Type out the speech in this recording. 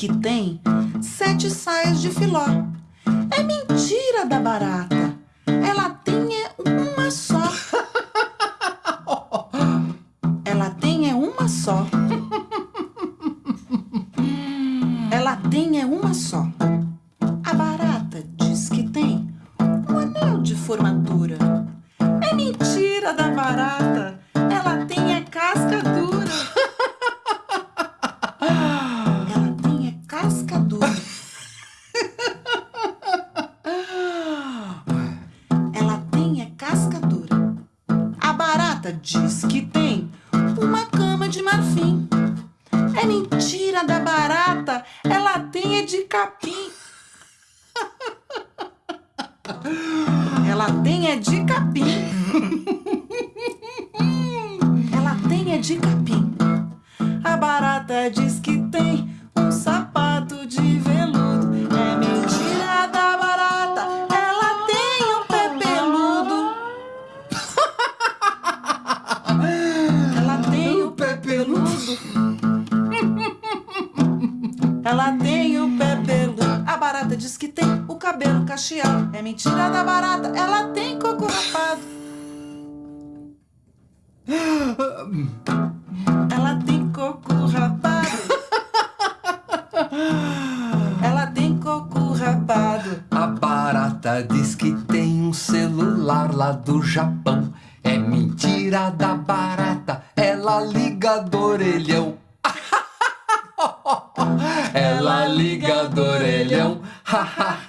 que tem sete saias de filó. É mentira da barata. Ela tem é uma só. Ela tem é uma só. Ela tem é uma só. A barata diz que tem um anel de formatura. A barata diz que tem uma cama de marfim. É mentira da barata, ela tem é de capim. Ela tem é de capim. Ela tem é de capim. A barata diz que tem Ela tem o pé peludo. A barata diz que tem o cabelo cacheado. É mentira da barata, ela tem coco rapado. Ela tem coco rapado. Ela tem coco rapado. A barata diz que tem um celular lá do Japão. É mentira da barata, ela liga do orelhão. Ela liga do orelhão. Ela liga